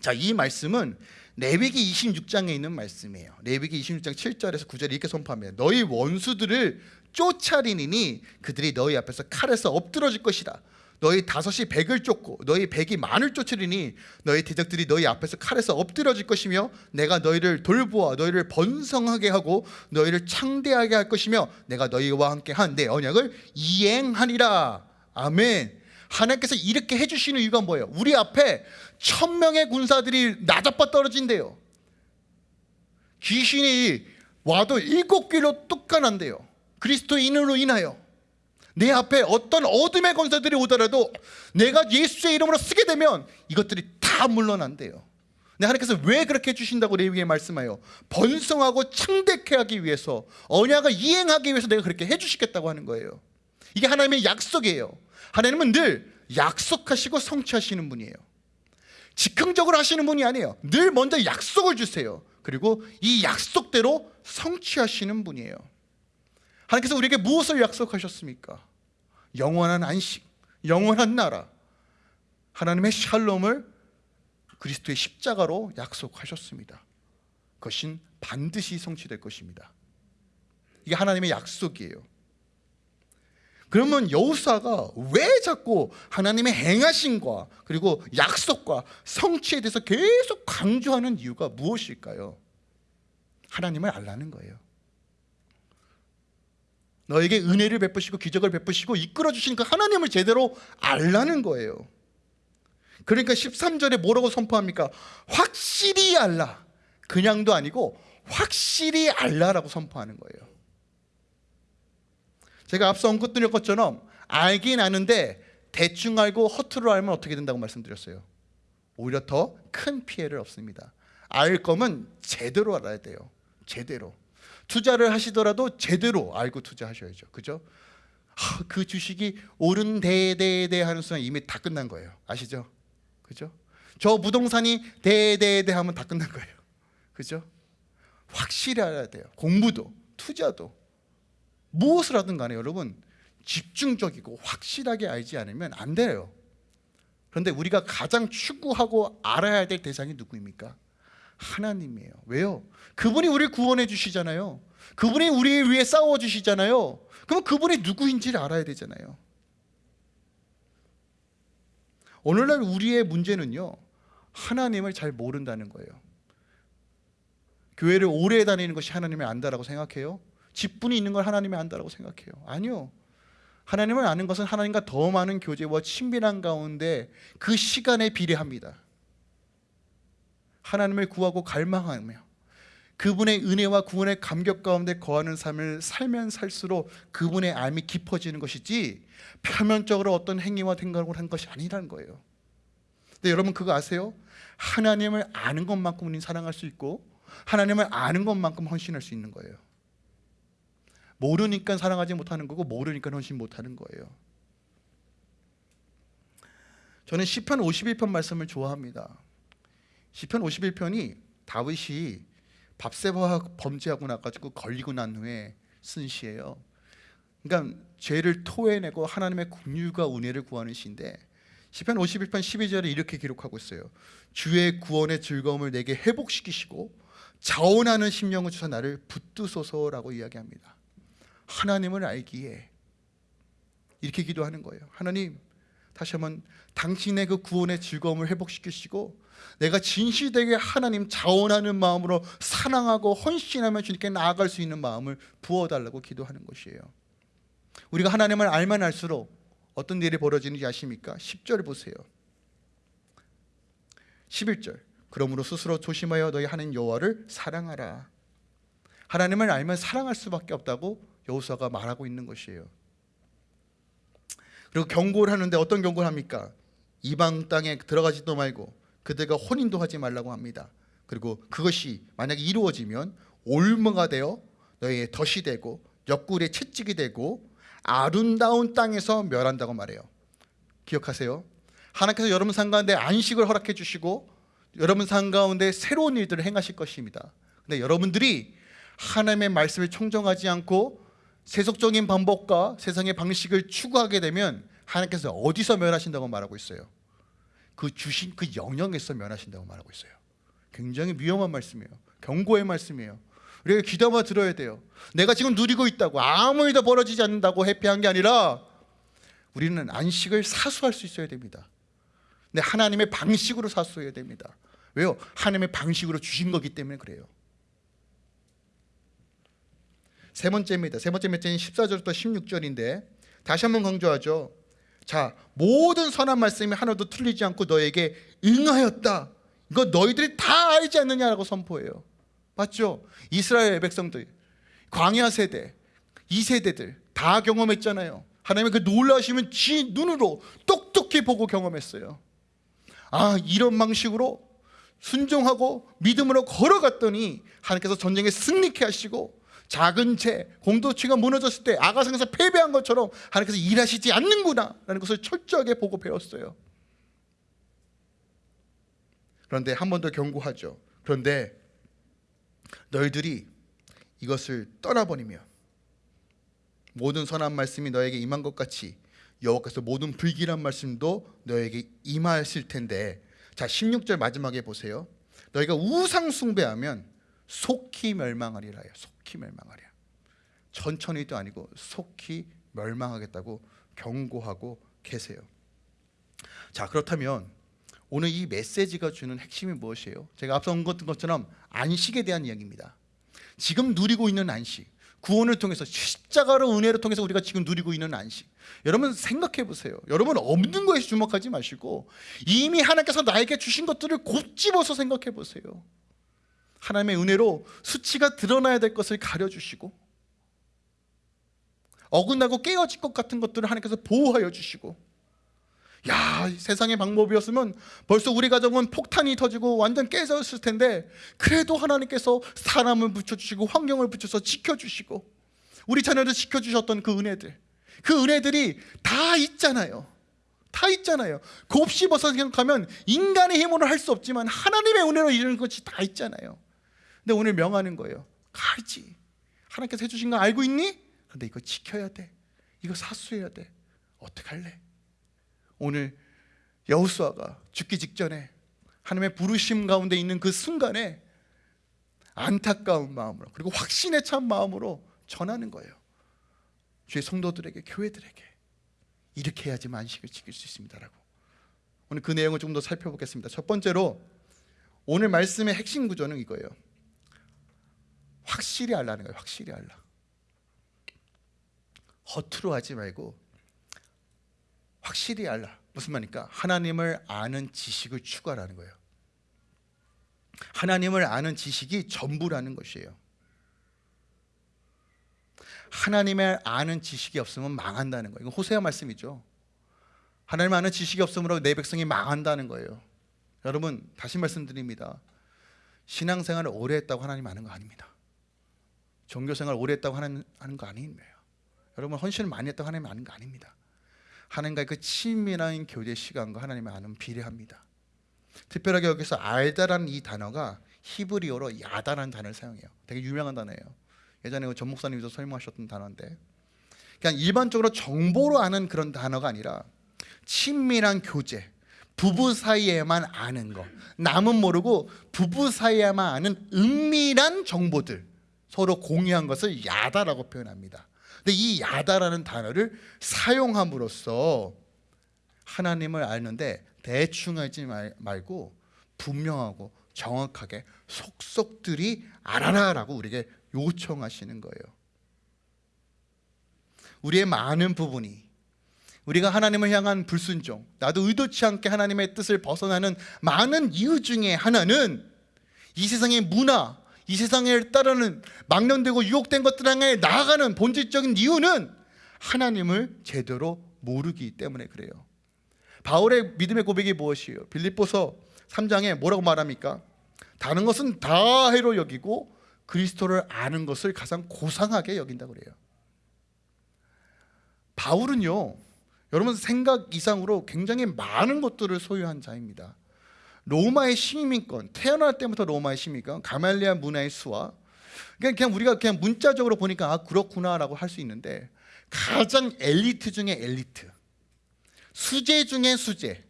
자, 이 말씀은 레위기 26장에 있는 말씀이에요. 레위기 26장 7절에서 9절에 이렇게 선포합니다. 너희 원수들을 쫓아리니 그들이 너희 앞에서 칼에서 엎드러질 것이다. 너희 다섯이 백을 쫓고 너희 백이 만을 쫓으리니 너희 대적들이 너희 앞에서 칼에서 엎드러질 것이며 내가 너희를 돌보아 너희를 번성하게 하고 너희를 창대하게 할 것이며 내가 너희와 함께 한 내 언약을 이행하리라. 아멘. 하나님께서 이렇게 해주시는 이유가 뭐예요? 우리 앞에 천명의 군사들이 나자빠 떨어진대요. 귀신이 와도 일곱 귀로 뚝간한대요. 그리스도인으로 인하여 내 앞에 어떤 어둠의 권세들이 오더라도 내가 예수의 이름으로 쓰게 되면 이것들이 다 물러난대요. 네, 하나님께서 왜 그렇게 해주신다고 레위기에 말씀하여 번성하고 창대케 하기 위해서 언약을 이행하기 위해서 내가 그렇게 해주시겠다고 하는 거예요. 이게 하나님의 약속이에요. 하나님은 늘 약속하시고 성취하시는 분이에요. 즉흥적으로 하시는 분이 아니에요. 늘 먼저 약속을 주세요. 그리고 이 약속대로 성취하시는 분이에요. 하나님께서 우리에게 무엇을 약속하셨습니까? 영원한 안식, 영원한 나라, 하나님의 샬롬을 그리스도의 십자가로 약속하셨습니다. 그것은 반드시 성취될 것입니다. 이게 하나님의 약속이에요. 그러면 여호사가 왜 자꾸 하나님의 행하신과 그리고 약속과 성취에 대해서 계속 강조하는 이유가 무엇일까요? 하나님을 알라는 거예요. 너에게 은혜를 베푸시고 기적을 베푸시고 이끌어 주시는 그 하나님을 제대로 알라는 거예요. 그러니까 13절에 뭐라고 선포합니까? 확실히 알라. 그냥도 아니고 확실히 알라라고 선포하는 거예요. 제가 앞서 언급드린 것처럼 알긴 아는데 대충 알고 허투루 알면 어떻게 된다고 말씀드렸어요. 오히려 더 큰 피해를 없습니다. 알 거면 제대로 알아야 돼요. 제대로. 투자를 하시더라도 제대로 알고 투자하셔야죠. 그죠? 아, 그 주식이 오른 대대대 하는 순간 이미 다 끝난 거예요. 아시죠? 그죠? 저 부동산이 대대대 하면 다 끝난 거예요. 그죠? 확실히 알아야 돼요. 공부도 투자도 무엇을 하든 간에 여러분 집중적이고 확실하게 알지 않으면 안 돼요. 그런데 우리가 가장 추구하고 알아야 될 대상이 누구입니까? 하나님이에요. 왜요? 그분이 우리를 구원해 주시잖아요. 그분이 우리 위해 싸워 주시잖아요. 그럼 그분이 누구인지를 알아야 되잖아요. 오늘날 우리의 문제는요. 하나님을 잘 모른다는 거예요. 교회를 오래 다니는 것이 하나님을 안다라고 생각해요? 직분이 있는 걸 하나님이 안다라고 생각해요? 아니요. 하나님을 아는 것은 하나님과 더 많은 교제와 친밀한 가운데 그 시간에 비례합니다. 하나님을 구하고 갈망하며 그분의 은혜와 구원의 감격 가운데 거하는 삶을 살면 살수록 그분의 알이 깊어지는 것이지 표면적으로 어떤 행위와 생각을 한 것이 아니라는 거예요. 근데 여러분 그거 아세요? 하나님을 아는 것만큼 우리는 사랑할 수 있고 하나님을 아는 것만큼 헌신할 수 있는 거예요. 모르니까 사랑하지 못하는 거고 모르니까 헌신 못하는 거예요. 저는 시편 51편 말씀을 좋아합니다. 시편 51편이 다윗이 밥세바 범죄하고 나가지고 걸리고 난 후에 쓴 시예요. 그러니까 죄를 토해내고 하나님의 긍휼과 은혜를 구하는 시인데 시편 51편 12절에 이렇게 기록하고 있어요. 주의 구원의 즐거움을 내게 회복시키시고 자원하는 심령을 주사 나를 붙드소서라고 이야기합니다. 하나님을 알기에 이렇게 기도하는 거예요. 하나님 다시 한번 당신의 그 구원의 즐거움을 회복시키시고 내가 진실되게 하나님 자원하는 마음으로 사랑하고 헌신하며 주님께 나아갈 수 있는 마음을 부어달라고 기도하는 것이에요. 우리가 하나님을 알면 알수록 어떤 일이 벌어지는지 아십니까? 10절 보세요. 11절. 그러므로 스스로 조심하여 너희 하는 여호와를 사랑하라. 하나님을 알면 사랑할 수밖에 없다고 여호수아가 말하고 있는 것이에요. 그리고 경고를 하는데 어떤 경고를 합니까? 이방 땅에 들어가지도 말고 그들과 혼인도 하지 말라고 합니다. 그리고 그것이 만약에 이루어지면 올무가 되어 너희의 덫이 되고 옆구리에 채찍이 되고 아름다운 땅에서 멸한다고 말해요. 기억하세요. 하나님께서 여러분 삶 가운데 안식을 허락해 주시고 여러분 삶 가운데 새로운 일들을 행하실 것입니다. 근데 여러분들이 하나님의 말씀을 청정하지 않고 세속적인 방법과 세상의 방식을 추구하게 되면 하나님께서 어디서 멸하신다고 말하고 있어요? 그 주신 그 영역에서 멸하신다고 말하고 있어요. 굉장히 위험한 말씀이에요. 경고의 말씀이에요. 우리가 귀담아 들어야 돼요. 내가 지금 누리고 있다고 아무 일도 벌어지지 않는다고 해피한 게 아니라 우리는 안식을 사수할 수 있어야 됩니다. 근데 하나님의 방식으로 사수해야 됩니다. 왜요? 하나님의 방식으로 주신 거기 때문에 그래요. 세 번째입니다. 세 번째 메시지는 14절부터 16절인데 다시 한번 강조하죠. 자, 모든 선한 말씀이 하나도 틀리지 않고 너에게 응하였다. 이거 너희들이 다 알지 않느냐라고 선포해요. 맞죠? 이스라엘 백성들, 광야 세대, 이 세대들 다 경험했잖아요. 하나님의 그 놀라시면 지 눈으로 똑똑히 보고 경험했어요. 아, 이런 방식으로 순종하고 믿음으로 걸어갔더니 하나님께서 전쟁에 승리케 하시고 작은 죄, 공동체가 무너졌을 때 아가상에서 패배한 것처럼 하나님께서 일하시지 않는구나 라는 것을 철저하게 보고 배웠어요. 그런데 한 번 더 경고하죠. 그런데 너희들이 이것을 떠나버리면 모든 선한 말씀이 너에게 임한 것 같이 여호와께서 모든 불길한 말씀도 너에게 임하였을 텐데 자 16절 마지막에 보세요. 너희가 우상 숭배하면 속히 멸망하리라요. 속히 멸망하리라. 천천히도 아니고 속히 멸망하겠다고 경고하고 계세요. 자 그렇다면 오늘 이 메시지가 주는 핵심이 무엇이에요? 제가 앞서 온 것처럼 안식에 대한 이야기입니다. 지금 누리고 있는 안식, 구원을 통해서 십자가로 은혜를 통해서 우리가 지금 누리고 있는 안식. 여러분 생각해 보세요. 여러분 없는 것에 주목하지 마시고 이미 하나님께서 나에게 주신 것들을 곱집어서 생각해 보세요. 하나님의 은혜로 수치가 드러나야 될 것을 가려주시고 어긋나고 깨어질 것 같은 것들을 하나님께서 보호하여 주시고 야 세상의 방법이었으면 벌써 우리 가정은 폭탄이 터지고 완전 깨졌을 텐데 그래도 하나님께서 사람을 붙여주시고 환경을 붙여서 지켜주시고 우리 자녀를 지켜주셨던 그 은혜들 그 은혜들이 다 있잖아요. 다 있잖아요. 곱씹어서 생각하면 인간의 힘으로 할 수 없지만 하나님의 은혜로 이루는 것이 다 있잖아요 근데 오늘 명하는 거예요 가지 하나님께서 해주신 거 알고 있니? 근데 이거 지켜야 돼 이거 사수해야 돼 어떡할래? 오늘 여호수아가 죽기 직전에 하나님의 부르심 가운데 있는 그 순간에 안타까운 마음으로 그리고 확신에 찬 마음으로 전하는 거예요. 주의 성도들에게 교회들에게 이렇게 해야지 만식을 지킬 수 있습니다라고. 오늘 그 내용을 좀 더 살펴보겠습니다. 첫 번째로 오늘 말씀의 핵심 구조는 이거예요. 확실히 알라는 거예요. 확실히 알라. 허투루 하지 말고 확실히 알라. 무슨 말입니까? 하나님을 아는 지식을 추구하라는 거예요. 하나님을 아는 지식이 전부라는 것이에요. 하나님을 아는 지식이 없으면 망한다는 거예요. 이건 호세아 말씀이죠. 하나님 아는 지식이 없으므로 내 백성이 망한다는 거예요. 여러분 다시 말씀드립니다. 신앙생활을 오래 했다고 하나님 아는 거 아닙니다. 종교생활 오래 했다고 하는, 하는 거 거예요. 여러분 헌신을 많이 했다고 하나님 아는 거 아닙니다. 하나님과의 그 친밀한 교제 시간과 하나님의 아는 비례합니다. 특별하게 여기서 알다라는 이 단어가 히브리어로 야다라는 단어를 사용해요. 되게 유명한 단어예요. 예전에 전 목사님도 설명하셨던 단어인데, 그냥 일반적으로 정보로 아는 그런 단어가 아니라 친밀한 교제, 부부 사이에만 아는 거, 남은 모르고 부부 사이에만 아는 은밀한 정보들 서로 공유한 것을 야다라고 표현합니다. 근데 이 야다라는 단어를 사용함으로써 하나님을 아는데 대충 하지 말고 분명하고 정확하게 속속들이 알아라라고 우리에게 요청하시는 거예요. 우리의 많은 부분이 우리가 하나님을 향한 불순종, 나도 의도치 않게 하나님의 뜻을 벗어나는 많은 이유 중에 하나는 이 세상의 문화, 이 세상에 따르는 망령되고 유혹된 것들 향해 나아가는 본질적인 이유는 하나님을 제대로 모르기 때문에 그래요. 바울의 믿음의 고백이 무엇이에요? 빌립보서 3장에 뭐라고 말합니까? 다른 것은 다 해로 여기고 그리스도를 아는 것을 가장 고상하게 여긴다 그래요. 바울은요. 여러분 생각 이상으로 굉장히 많은 것들을 소유한 자입니다. 로마의 시민권 태어날 때부터 로마의 시민권 가말리아 문화의 수와 그냥, 그냥 우리가 그냥 문자적으로 보니까 아 그렇구나라고 할 수 있는데 가장 엘리트 중에 엘리트 수재 중에 수재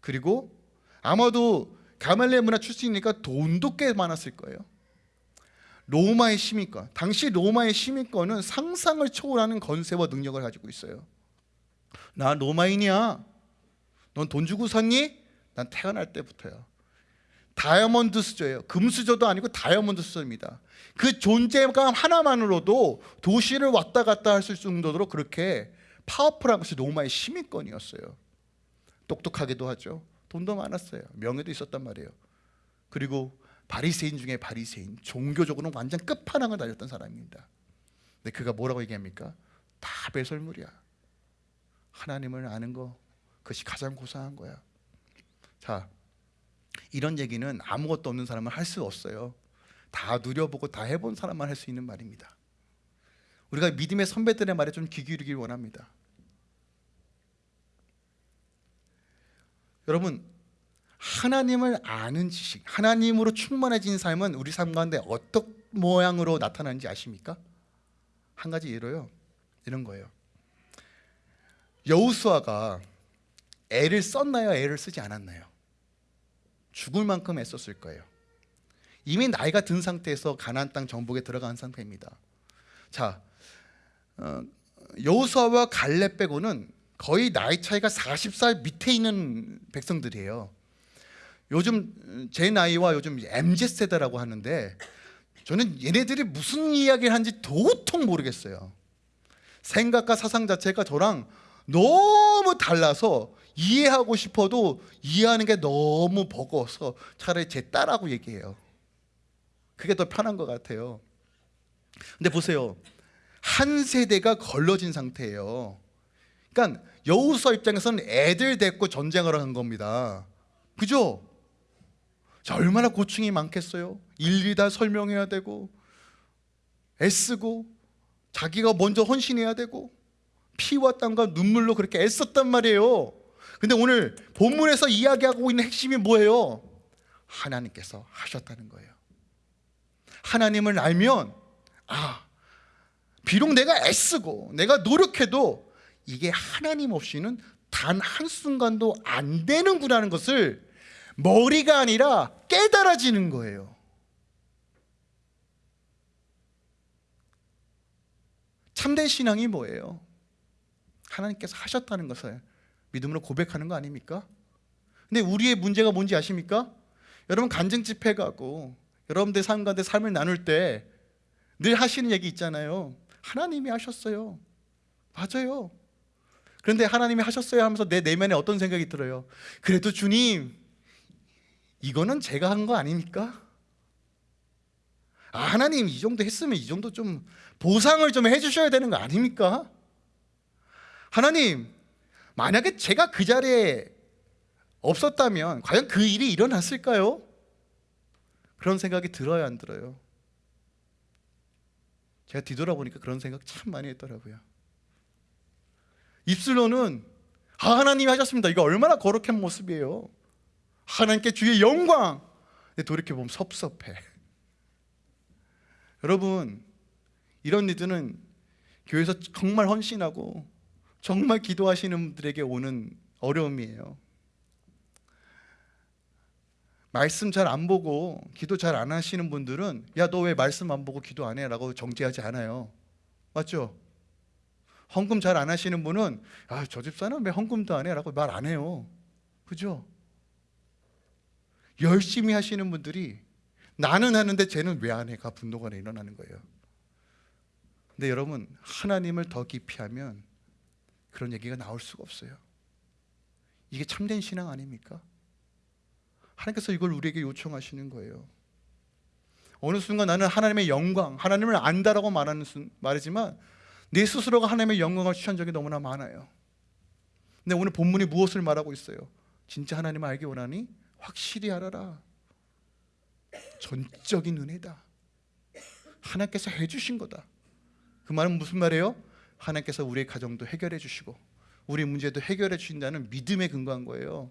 그리고 아마도 가말리아 문화 출신이니까 돈도 꽤 많았을 거예요. 로마의 시민권. 당시 로마의 시민권은 상상을 초월하는 건세와 능력을 가지고 있어요. 나 로마인이야. 넌 돈 주고 샀니? 난 태어날 때부터요. 다이아몬드 수저예요. 금수저도 아니고 다이아몬드 수저입니다. 그 존재감 하나만으로도 도시를 왔다 갔다 할 수 있을 정도로 그렇게 파워풀한 것이 로마의 시민권이었어요. 똑똑하기도 하죠. 돈도 많았어요. 명예도 있었단 말이에요. 그리고 바리새인 중에 바리새인, 종교적으로는 완전 끝판왕을 달렸던 사람입니다. 근데 그가 뭐라고 얘기합니까? 다 배설물이야. 하나님을 아는 거 그것이 가장 고상한 거야. 자, 이런 얘기는 아무것도 없는 사람은 할 수 없어요. 다 누려보고 다 해본 사람만 할 수 있는 말입니다. 우리가 믿음의 선배들의 말에 좀 귀 기울이길 원합니다. 여러분, 하나님을 아는 지식, 하나님으로 충만해진 삶은 우리 삶 가운데 어떤 모양으로 나타나는지 아십니까? 한 가지 예로요. 이런 거예요. 여우수아가 애를 썼나요? 애를 쓰지 않았나요? 죽을 만큼 애썼을 거예요. 이미 나이가 든 상태에서 가나안 땅 정복에 들어간 상태입니다. 자, 어, 여호수아와 갈렙 빼고는 거의 나이 차이가 40살 밑에 있는 백성들이에요. 요즘 제 나이와 요즘 MZ 세대라고 하는데 저는 얘네들이 무슨 이야기를 하는지 도통 모르겠어요. 생각과 사상 자체가 저랑 너무 달라서 이해하고 싶어도 이해하는 게 너무 버거워서 차라리 제 딸하고 얘기해요. 그게 더 편한 것 같아요. 근데 보세요. 한 세대가 걸러진 상태예요. 그러니까 여우수아 입장에서는 애들 데리고 전쟁을 한 겁니다. 그죠? 자, 얼마나 고충이 많겠어요. 일일이 다 설명해야 되고 애쓰고 자기가 먼저 헌신해야 되고 피와 땀과 눈물로 그렇게 애썼단 말이에요. 근데 오늘 본문에서 이야기하고 있는 핵심이 뭐예요? 하나님께서 하셨다는 거예요. 하나님을 알면 아 비록 내가 애쓰고 내가 노력해도 이게 하나님 없이는 단 한순간도 안 되는구나는 것을 머리가 아니라 깨달아지는 거예요. 참된 신앙이 뭐예요? 하나님께서 하셨다는 것을 믿음으로 고백하는 거 아닙니까? 근데 우리의 문제가 뭔지 아십니까? 여러분 간증 집회 가고 여러분들 삶 가운데 삶을 나눌 때 늘 하시는 얘기 있잖아요. 하나님이 하셨어요. 맞아요. 그런데 하나님이 하셨어요 하면서 내 내면에 어떤 생각이 들어요? 그래도 주님, 이거는 제가 한 거 아닙니까? 아, 하나님 이 정도 했으면 이 정도 좀 보상을 좀 해주셔야 되는 거 아닙니까? 하나님, 만약에 제가 그 자리에 없었다면 과연 그 일이 일어났을까요? 그런 생각이 들어야 안 들어요? 제가 뒤돌아보니까 그런 생각 참 많이 했더라고요. 입술로는 아, 하나님이 하셨습니다. 이거 얼마나 거룩한 모습이에요. 하나님께 주의 영광. 근데 돌이켜보면 섭섭해. 여러분, 이런 일들은 교회에서 정말 헌신하고 정말 기도하시는 분들에게 오는 어려움이에요. 말씀 잘 안 보고 기도 잘 안 하시는 분들은 야 너 왜 말씀 안 보고 기도 안 해 라고 정죄하지 않아요. 맞죠? 헌금 잘 안 하시는 분은 아 저 집사는 왜 헌금도 안 해 라고 말 안 해요. 그죠? 열심히 하시는 분들이 나는 하는데 쟤는 왜 안 해가 분노가 일어나는 거예요. 근데 여러분 하나님을 더 깊이 하면 그런 얘기가 나올 수가 없어요. 이게 참된 신앙 아닙니까? 하나님께서 이걸 우리에게 요청하시는 거예요. 어느 순간 나는 하나님의 영광, 하나님을 안다라고 말하는 말이지만 내 스스로가 하나님의 영광을 취한 적이 너무나 많아요. 근데 오늘 본문이 무엇을 말하고 있어요? 진짜 하나님을 알기 원하니 확실히 알아라. 전적인 은혜다. 하나님께서 해주신 거다. 그 말은 무슨 말이에요? 하나님께서 우리의 가정도 해결해 주시고 우리 문제도 해결해 주신다는 믿음에 근거한 거예요.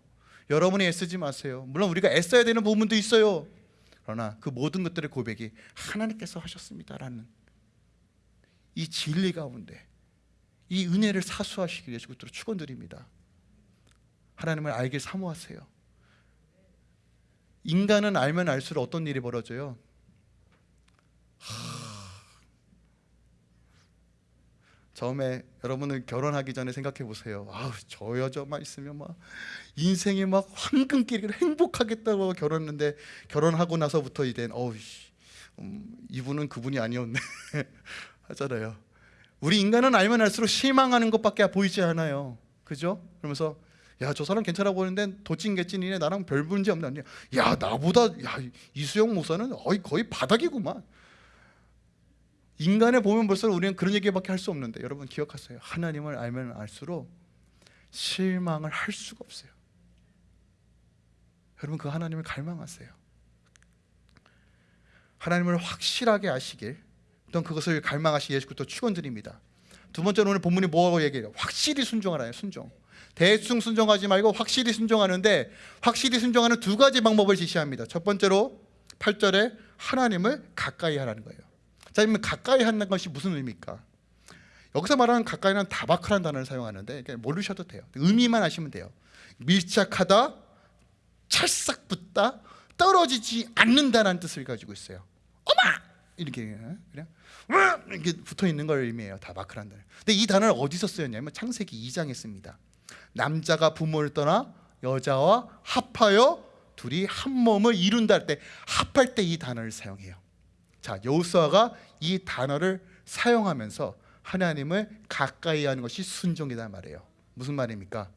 여러분이 애쓰지 마세요. 물론 우리가 애써야 되는 부분도 있어요. 그러나 그 모든 것들의 고백이 하나님께서 하셨습니다라는 이 진리 가운데 이 은혜를 사수하시길 예수 그리스도로 축원드립니다. 하나님을 알길 사모하세요. 인간은 알면 알수록 어떤 일이 벌어져요? 처음에 여러분은 결혼하기 전에 생각해 보세요. 아우 저 여자만 있으면 막 인생이 막 황금길을 행복하겠다고 결혼했는데 결혼하고 나서부터 이제 어우 씨, 음, 이분은 그분이 아니었네 하잖아요. 우리 인간은 알면 알수록 실망하는 것밖에 보이지 않아요. 그죠? 그러면서 야 저 사람 괜찮아 보이는데 도찐개찐이네 나랑 별 문제 없네. 야 나보다 야 이수영 목사는 거의 바닥이구만. 인간에 보면 벌써 우리는 그런 얘기밖에 할 수 없는데 여러분 기억하세요. 하나님을 알면 알수록 실망을 할 수가 없어요. 여러분 그 하나님을 갈망하세요. 하나님을 확실하게 아시길 또 그것을 갈망하시 예수 그리스도 축원드립니다. 두 번째로 오늘 본문이 뭐라고 얘기해요? 확실히 순종하라요. 순종. 대충 순종하지 말고 확실히 순종하는데 확실히 순종하는 두 가지 방법을 지시합니다. 첫 번째로 8절에 하나님을 가까이 하라는 거예요. 자, 그러면 가까이 하는 것이 무슨 의미입니까? 여기서 말하는 가까이는 다바크라는 단어를 사용하는데 모르셔도 돼요. 의미만 아시면 돼요. 밀착하다, 찰싹 붙다, 떨어지지 않는다는 뜻을 가지고 있어요. 어마 이렇게 그냥 이렇게 붙어 있는 걸 의미해요. 다바크라는 단어. 근데 이 단어를 어디서 쓰였냐면 창세기 2장에 씁니다. 남자가 부모를 떠나 여자와 합하여 둘이 한 몸을 이룬다 할 때 합할 때 이 단어를 사용해요. 자, 여호수아가 이 단어를 사용하면서 하나님을 가까이 하는 것이 순종이다 말이에요. 무슨 말입니까?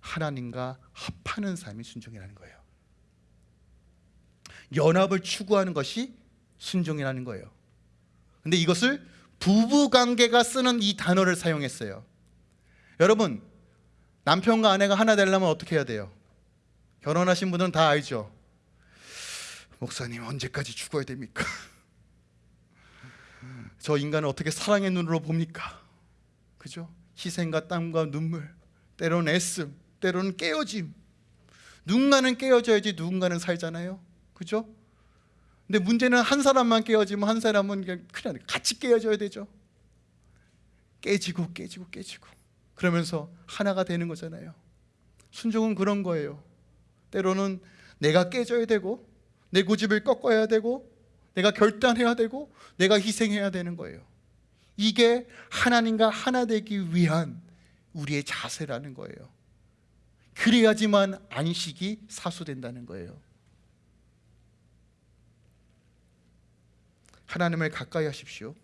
하나님과 합하는 삶이 순종이라는 거예요. 연합을 추구하는 것이 순종이라는 거예요. 근데 이것을 부부 관계가 쓰는 이 단어를 사용했어요. 여러분, 남편과 아내가 하나 되려면 어떻게 해야 돼요? 결혼하신 분들은 다 알죠. 목사님 언제까지 죽어야 됩니까? 저 인간을 어떻게 사랑의 눈으로 봅니까? 그죠? 희생과 땀과 눈물, 때로는 애씀, 때로는 깨어짐. 누군가는 깨어져야지 누군가는 살잖아요. 그죠? 근데 문제는 한 사람만 깨어지면 한 사람은 그냥 그냥 같이 깨어져야 되죠. 깨지고 깨지고 깨지고 그러면서 하나가 되는 거잖아요. 순종은 그런 거예요. 때로는 내가 깨져야 되고 내 고집을 꺾어야 되고 내가 결단해야 되고 내가 희생해야 되는 거예요. 이게 하나님과 하나 되기 위한 우리의 자세라는 거예요. 그래야지만 안식이 사수된다는 거예요. 하나님을 가까이 하십시오.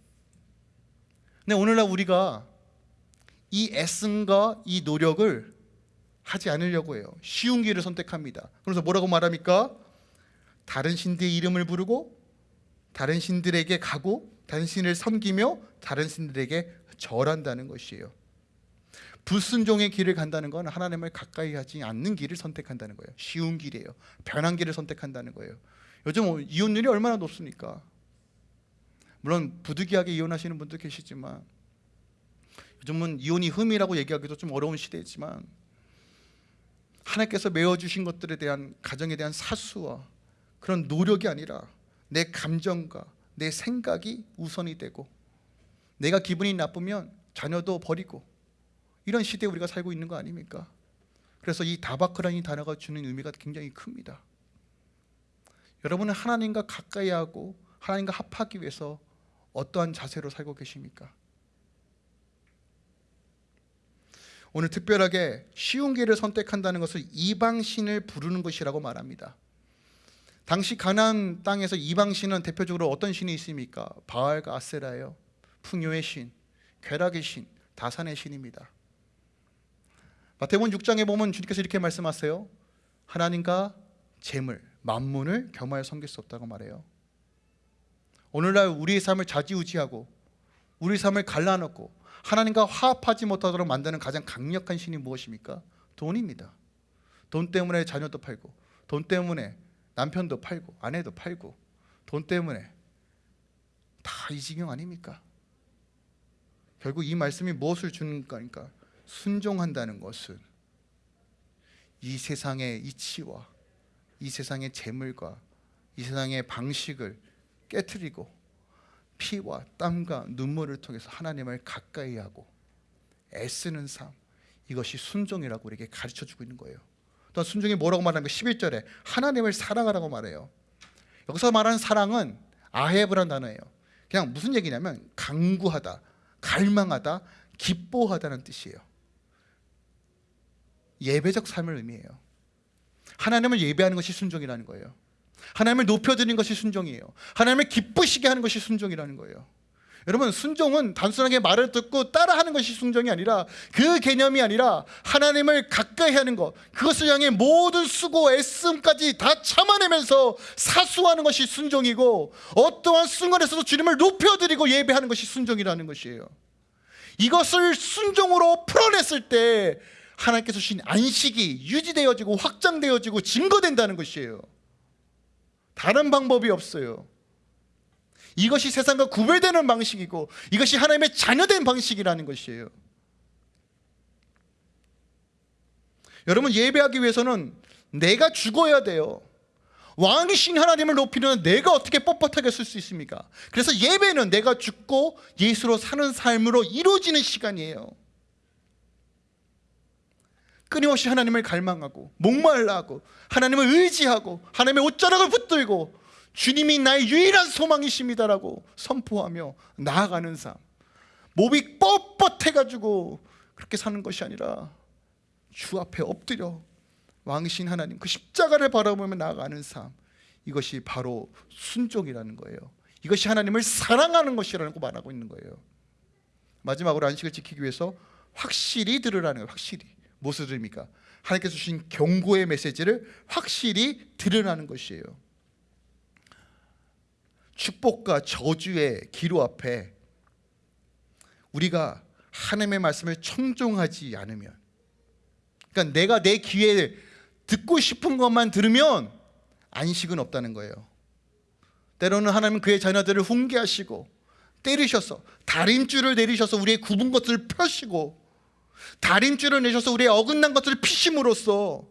근데 오늘날 우리가 이 애씀과 이 노력을 하지 않으려고 해요. 쉬운 길을 선택합니다. 그래서 뭐라고 말합니까? 다른 신들의 이름을 부르고 다른 신들에게 가고 다른 신을 섬기며 다른 신들에게 절한다는 것이에요. 불순종의 길을 간다는 건 하나님을 가까이 하지 않는 길을 선택한다는 거예요. 쉬운 길이에요. 변한 길을 선택한다는 거예요. 요즘 이혼율이 얼마나 높습니까? 물론 부득이하게 이혼하시는 분도 계시지만 요즘은 이혼이 흠이라고 얘기하기도 좀 어려운 시대지만 하나님께서 메워 주신 것들에 대한 가정에 대한 사수와 그런 노력이 아니라 내 감정과 내 생각이 우선이 되고 내가 기분이 나쁘면 자녀도 버리고 이런 시대에 우리가 살고 있는 거 아닙니까? 그래서 이 다바크라는 단어가 주는 의미가 굉장히 큽니다. 여러분은 하나님과 가까이 하고 하나님과 합하기 위해서 어떠한 자세로 살고 계십니까? 오늘 특별하게 쉬운 길을 선택한다는 것을 이방신을 부르는 것이라고 말합니다. 당시 가나안 땅에서 이방 신은 대표적으로 어떤 신이 있습니까? 바알과 아세라예요. 풍요의 신, 괴락의 신, 다산의 신입니다. 마태복음 6장에 보면 주님께서 이렇게 말씀하세요. 하나님과 재물, 만문을 겸하여 섬길 수 없다고 말해요. 오늘날 우리의 삶을 좌지우지하고 우리 삶을 갈라놓고 하나님과 화합하지 못하도록 만드는 가장 강력한 신이 무엇입니까? 돈입니다. 돈 때문에 자녀도 팔고 돈 때문에 남편도 팔고 아내도 팔고 돈 때문에 다 이 지경 아닙니까? 결국 이 말씀이 무엇을 주는 거니까 순종한다는 것은 이 세상의 이치와 이 세상의 재물과 이 세상의 방식을 깨뜨리고 피와 땀과 눈물을 통해서 하나님을 가까이 하고 애쓰는 삶 이것이 순종이라고 우리에게 가르쳐 주고 있는 거예요. 또 순종이 뭐라고 말하는 거 11절에 하나님을 사랑하라고 말해요. 여기서 말하는 사랑은 아헤브란 단어예요. 그냥 무슨 얘기냐면 강구하다, 갈망하다, 기뻐하다는 뜻이에요. 예배적 삶을 의미해요. 하나님을 예배하는 것이 순종이라는 거예요. 하나님을 높여드리는 것이 순종이에요. 하나님을 기쁘시게 하는 것이 순종이라는 거예요. 여러분 순종은 단순하게 말을 듣고 따라하는 것이 순종이 아니라 그 개념이 아니라 하나님을 가까이 하는 것 그것을 향해 모든 수고 애씀까지 다 참아내면서 사수하는 것이 순종이고 어떠한 순간에서도 주님을 높여드리고 예배하는 것이 순종이라는 것이에요. 이것을 순종으로 풀어냈을 때 하나님께서 주신 안식이 유지되어지고 확장되어지고 증거된다는 것이에요. 다른 방법이 없어요 이것이 세상과 구별되는 방식이고 이것이 하나님의 자녀된 방식이라는 것이에요. 여러분 예배하기 위해서는 내가 죽어야 돼요. 왕이신 하나님을 높이는 내가 어떻게 뻣뻣하게 쓸 수 있습니까? 그래서 예배는 내가 죽고 예수로 사는 삶으로 이루어지는 시간이에요. 끊임없이 하나님을 갈망하고 목말라하고 하나님을 의지하고 하나님의 옷자락을 붙들고 주님이 나의 유일한 소망이십니다라고 선포하며 나아가는 삶. 몸이 뻣뻣해가지고 그렇게 사는 것이 아니라 주 앞에 엎드려 왕이신 하나님 그 십자가를 바라보며 나아가는 삶. 이것이 바로 순종이라는 거예요. 이것이 하나님을 사랑하는 것이라고 말하고 있는 거예요. 마지막으로 안식을 지키기 위해서 확실히 들으라는 거예요. 확실히. 무엇을 들입니까? 하나님께서 주신 경고의 메시지를 확실히 들으라는 것이에요 축복과 저주의 기로 앞에 우리가 하나님의 말씀을 청종하지 않으면 그러니까 내가 내 귀에 듣고 싶은 것만 들으면 안식은 없다는 거예요. 때로는 하나님은 그의 자녀들을 훈계하시고 때리셔서 다림줄을 내리셔서 우리의 굽은 것을 펴시고 다림줄을 내셔서 우리의 어긋난 것을 피심으로써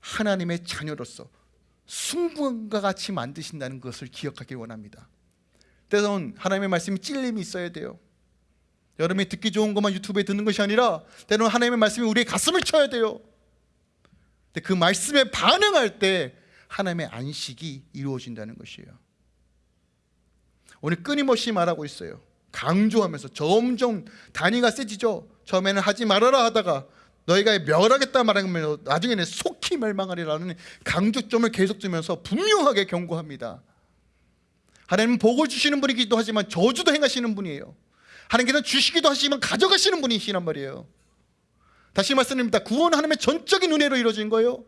하나님의 자녀로서 순금과 같이 만드신다는 것을 기억하기 원합니다. 때로는 하나님의 말씀이 찔림이 있어야 돼요. 여러분이 듣기 좋은 것만 유튜브에 듣는 것이 아니라 때로는 하나님의 말씀이 우리의 가슴을 쳐야 돼요. 근데 그 말씀에 반응할 때 하나님의 안식이 이루어진다는 것이에요. 오늘 끊임없이 말하고 있어요. 강조하면서 점점 단위가 세지죠. 처음에는 하지 말아라 하다가 너희가 멸하겠다 말하면 나중에는 속히 멸망하리라는 강조점을 계속 주면서 분명하게 경고합니다. 하나님은 복을 주시는 분이기도 하지만 저주도 행하시는 분이에요. 하나님께서는 주시기도 하시지만 가져가시는 분이시란 말이에요. 다시 말씀드립니다. 구원 하나님의 전적인 은혜로 이루어진 거예요.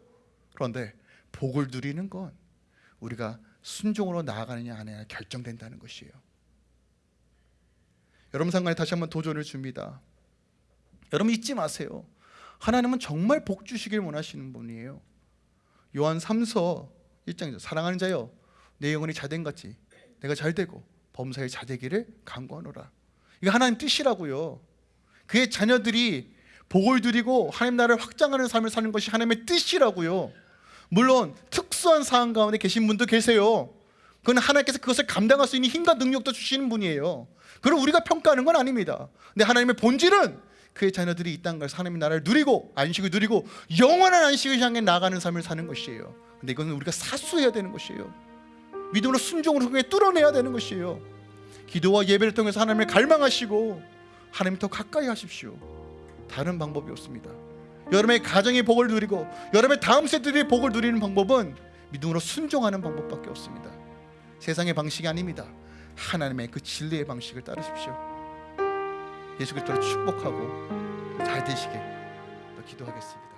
그런데 복을 누리는 건 우리가 순종으로 나아가느냐 안 하느냐 결정된다는 것이에요. 여러분 상관에 다시 한번 도전을 줍니다. 여러분 잊지 마세요 하나님은 정말 복 주시길 원하시는 분이에요. 요한 3서 1장에서 사랑하는 자여 내 영혼이 자된같이 내가 잘되고 범사에 자되기를 간구하노라. 이게 하나님 뜻이라고요. 그의 자녀들이 복을 누리고 하나님 나라를 확장하는 삶을 사는 것이 하나님의 뜻이라고요. 물론 특수한 상황 가운데 계신 분도 계세요. 그건 하나님께서 그것을 감당할 수 있는 힘과 능력도 주시는 분이에요. 그걸 우리가 평가하는 건 아닙니다. 근데 하나님의 본질은 그의 자녀들이 이 땅을 하나님의 나라를 누리고 안식을 누리고 영원한 안식을 향해 나가는 삶을 사는 것이에요. 근데 이거는 우리가 사수해야 되는 것이에요. 믿음으로 순종으로 통해 뚫어내야 되는 것이에요. 기도와 예배를 통해서 하나님을 갈망하시고 하나님 더 가까이 하십시오. 다른 방법이 없습니다. 여러분의 가정의 복을 누리고 여러분의 다음 세대들의 복을 누리는 방법은 믿음으로 순종하는 방법밖에 없습니다. 세상의 방식이 아닙니다. 하나님의 그 진리의 방식을 따르십시오 예수 그리스도를 축복하고 잘 되시게 기도하겠습니다